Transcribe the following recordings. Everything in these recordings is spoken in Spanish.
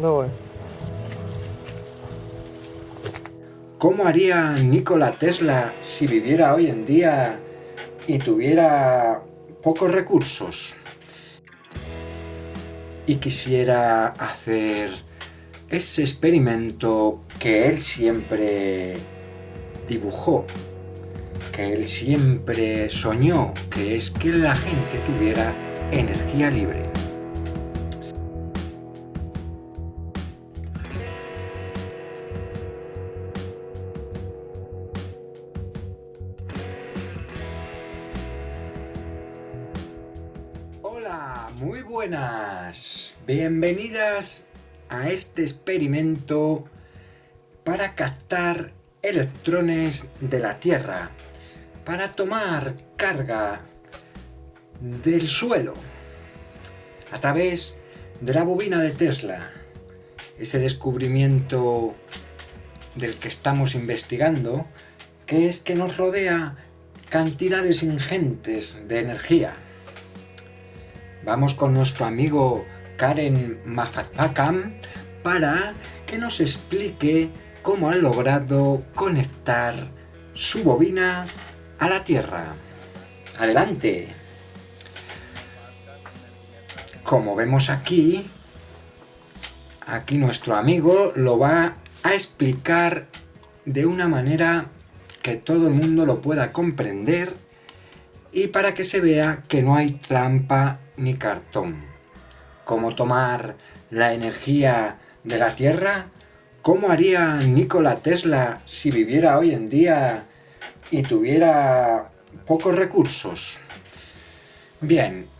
Rồi. ¿Cómo haría Nikola Tesla si viviera hoy en día y tuviera pocos recursos? Y quisiera hacer ese experimento que él siempre dibujó, que él siempre soñó, que es que la gente tuviera energía libre. Bienvenidas a este experimento para captar electrones de la Tierra, para tomar carga del suelo a través de la bobina de Tesla, ese descubrimiento del que estamos investigando, que es que nos rodea cantidades ingentes de energía. Vamos con nuestro amigo Karen Mafatpakam para que nos explique cómo ha logrado conectar su bobina a la Tierra. ¡Adelante! Como vemos aquí, aquí nuestro amigo lo va a explicar de una manera que todo el mundo lo pueda comprender y para que se vea que no hay trampa ni cartón. ¿Cómo tomar la energía de la Tierra? ¿Cómo haría Nikola Tesla si viviera hoy en día y tuviera pocos recursos? Bien,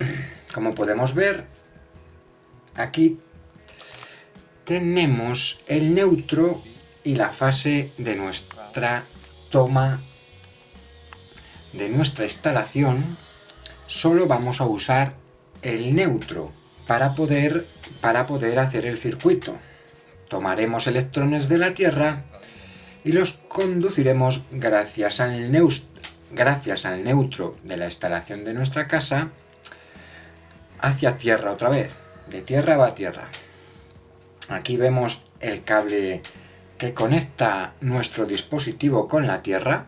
como podemos ver, aquí tenemos el neutro y la fase de nuestra toma de nuestra instalación. Solo vamos a usar el neutro para poder, para poder hacer el circuito. Tomaremos electrones de la Tierra y los conduciremos gracias al, gracias al neutro de la instalación de nuestra casa hacia Tierra otra vez. De Tierra va a Tierra. Aquí vemos el cable que conecta nuestro dispositivo con la Tierra.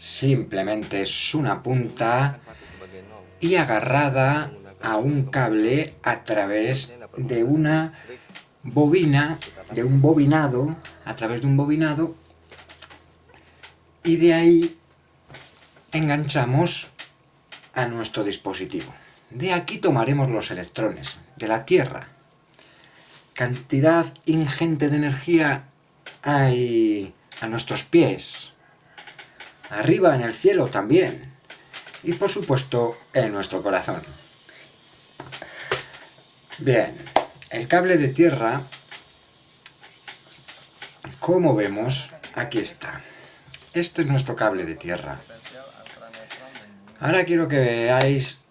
Simplemente es una punta y agarrada a un cable a través de una bobina, de un bobinado, a través de un bobinado, y de ahí enganchamos a nuestro dispositivo. De aquí tomaremos los electrones, de la Tierra. Cantidad ingente de energía hay a nuestros pies, arriba en el cielo también, y por supuesto en nuestro corazón. Bien, el cable de tierra, como vemos, aquí está. Este es nuestro cable de tierra. Ahora quiero que veáis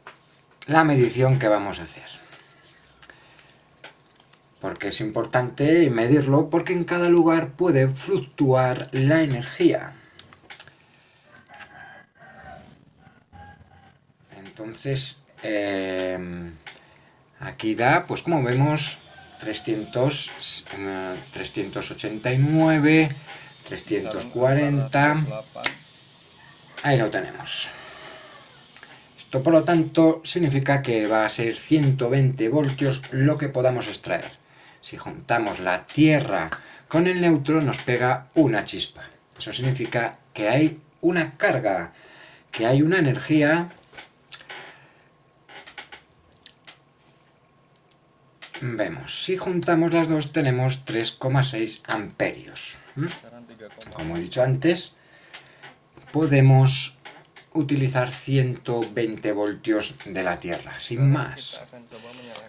la medición que vamos a hacer. Porque es importante medirlo porque en cada lugar puede fluctuar la energía. Entonces, eh, Aquí da, pues como vemos, 300, 389, 340... Ahí lo tenemos. Esto, por lo tanto, significa que va a ser 120 voltios lo que podamos extraer. Si juntamos la Tierra con el neutro, nos pega una chispa. Eso significa que hay una carga, que hay una energía Vemos, si juntamos las dos tenemos 3,6 amperios. Como he dicho antes, podemos utilizar 120 voltios de la Tierra, sin más.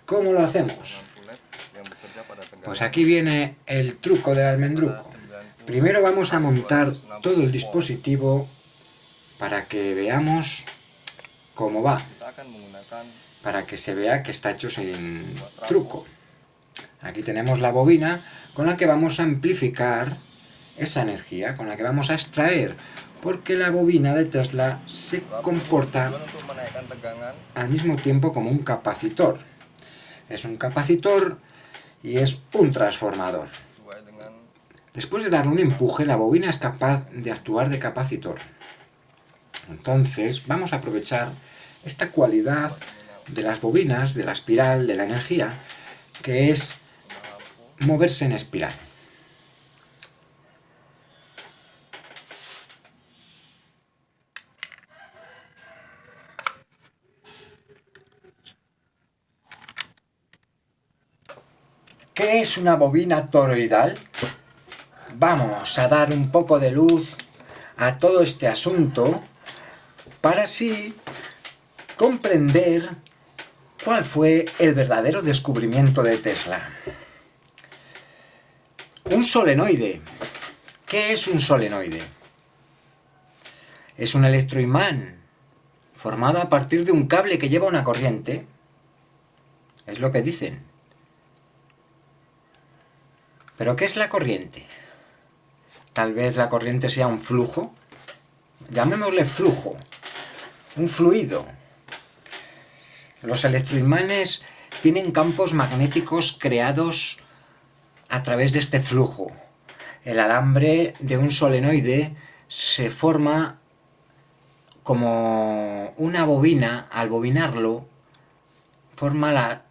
¿Cómo lo hacemos? Pues aquí viene el truco del almendruco. Primero vamos a montar todo el dispositivo para que veamos cómo va para que se vea que está hecho sin truco. Aquí tenemos la bobina con la que vamos a amplificar esa energía, con la que vamos a extraer, porque la bobina de Tesla se comporta al mismo tiempo como un capacitor. Es un capacitor y es un transformador. Después de darle un empuje, la bobina es capaz de actuar de capacitor. Entonces, vamos a aprovechar esta cualidad de las bobinas, de la espiral, de la energía, que es moverse en espiral. ¿Qué es una bobina toroidal? Vamos a dar un poco de luz a todo este asunto para así comprender cuál fue el verdadero descubrimiento de Tesla. Un solenoide. ¿Qué es un solenoide? Es un electroimán formado a partir de un cable que lleva una corriente. Es lo que dicen. ¿Pero qué es la corriente? Tal vez la corriente sea un flujo. Llamémosle flujo. Un fluido. Los electroimanes tienen campos magnéticos creados a través de este flujo. El alambre de un solenoide se forma como una bobina, al bobinarlo, forma la,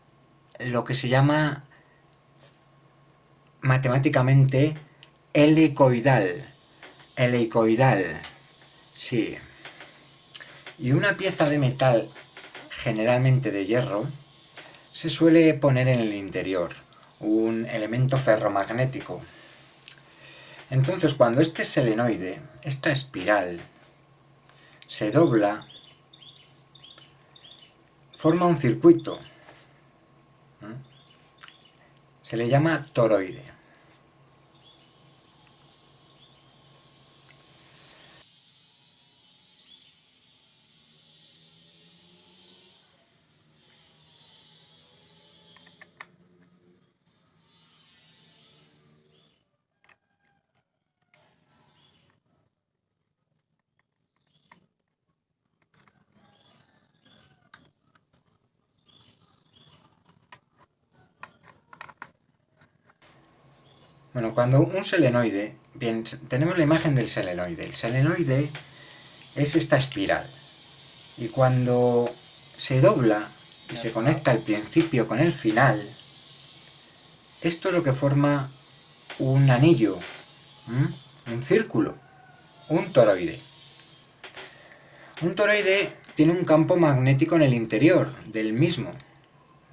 lo que se llama matemáticamente helicoidal. Helicoidal, sí. Y una pieza de metal, generalmente de hierro, se suele poner en el interior, un elemento ferromagnético. Entonces, cuando este selenoide, esta espiral, se dobla, forma un circuito. Se le llama toroide. Bueno, cuando un selenoide, bien, tenemos la imagen del selenoide. El selenoide es esta espiral. Y cuando se dobla y se conecta el principio con el final, esto es lo que forma un anillo, un círculo, un toroide. Un toroide tiene un campo magnético en el interior del mismo,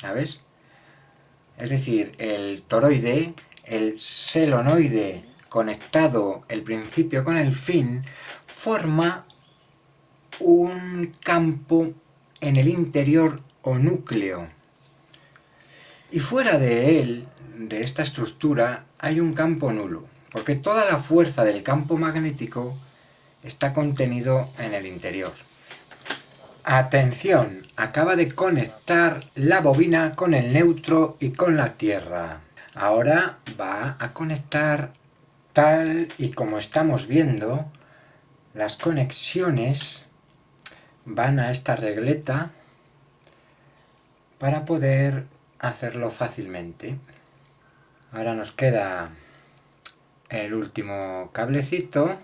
¿sabes? Es decir, el toroide el selonoide conectado el principio con el fin, forma un campo en el interior o núcleo. Y fuera de él, de esta estructura, hay un campo nulo, porque toda la fuerza del campo magnético está contenido en el interior. Atención, acaba de conectar la bobina con el neutro y con la Tierra. Ahora va a conectar tal y como estamos viendo, las conexiones van a esta regleta para poder hacerlo fácilmente. Ahora nos queda el último cablecito,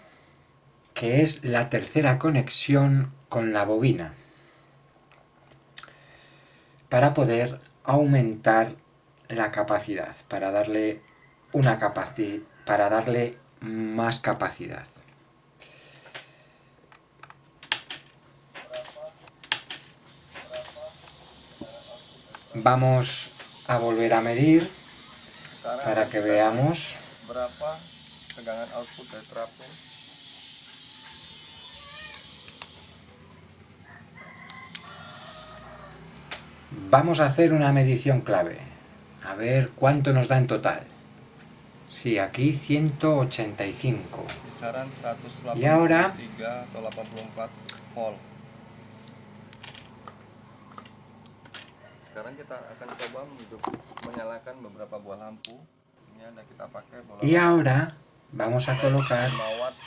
que es la tercera conexión con la bobina, para poder aumentar la capacidad, para darle una capacidad, para darle más capacidad. Vamos a volver a medir para que veamos Vamos a hacer una medición clave. A ver cuánto nos da en total. Sí, aquí 185. Y ahora... Y ahora vamos a colocar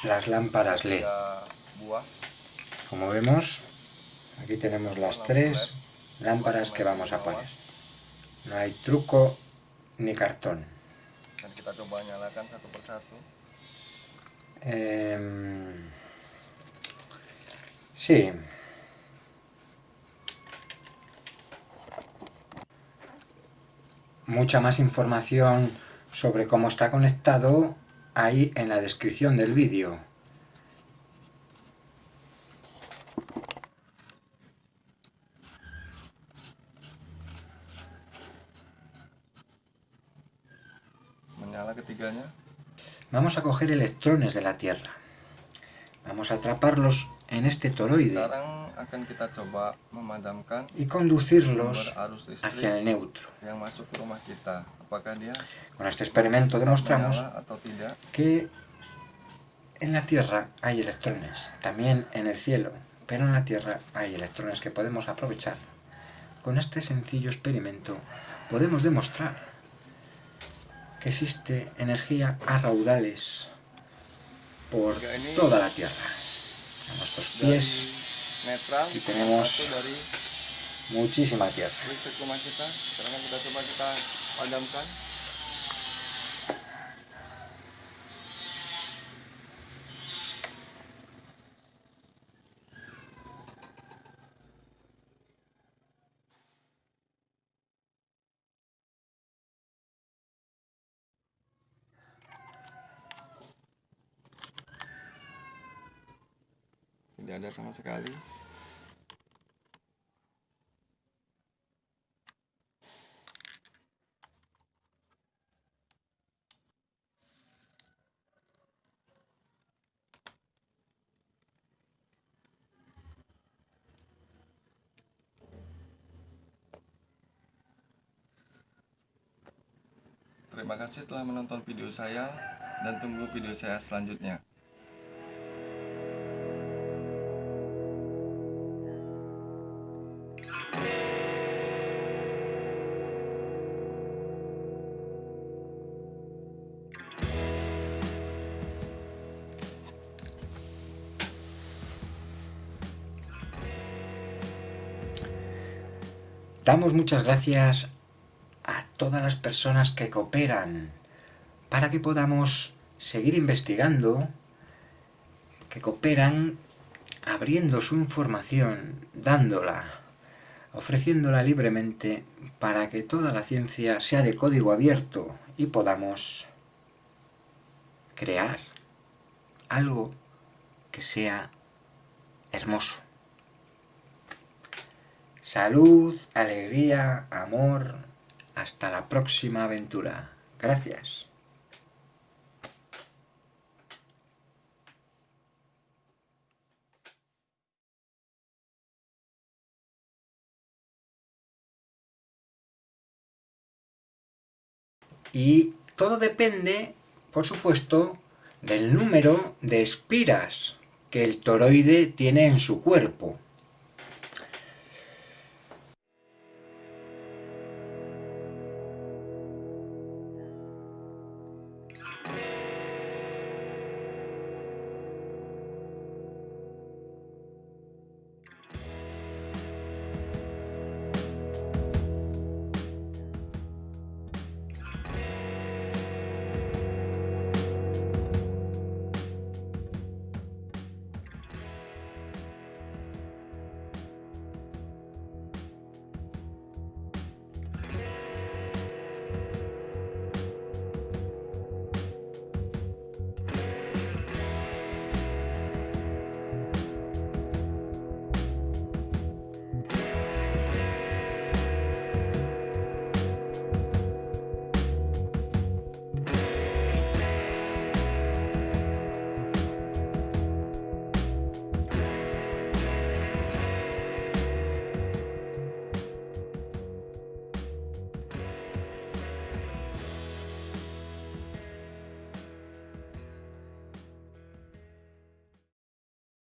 las lámparas LED. Como vemos, aquí tenemos las tres lámparas que vamos a poner. No hay truco ni cartón. Dan kita coba nyalakan satu persatu. Eh, sí. Mucha más información sobre cómo está conectado ahí en la descripción del vídeo. Ketiganya. Vamos a coger electrones de la Tierra. Vamos a atraparlos en este toroide y conducirlos hacia el neutro. Con este experimento demostramos que en la Tierra hay electrones, también en el cielo, pero en la Tierra hay electrones que podemos aprovechar. Con este sencillo experimento podemos demostrar existe energía a raudales por toda la Tierra. A nuestros pies. Y tenemos- muchísima tierra. Tidak ada sama sekali. Terima kasih telah menonton video saya dan tunggu video saya selanjutnya. Damos muchas gracias a todas las personas que cooperan para que podamos seguir investigando, que cooperan abriendo su información, dándola, ofreciéndola libremente para que toda la ciencia sea de código abierto y podamos crear algo que sea hermoso. Salud, alegría, amor. Hasta la próxima aventura. Gracias. Y todo depende, por supuesto, del número de espiras que el toroide tiene en su cuerpo.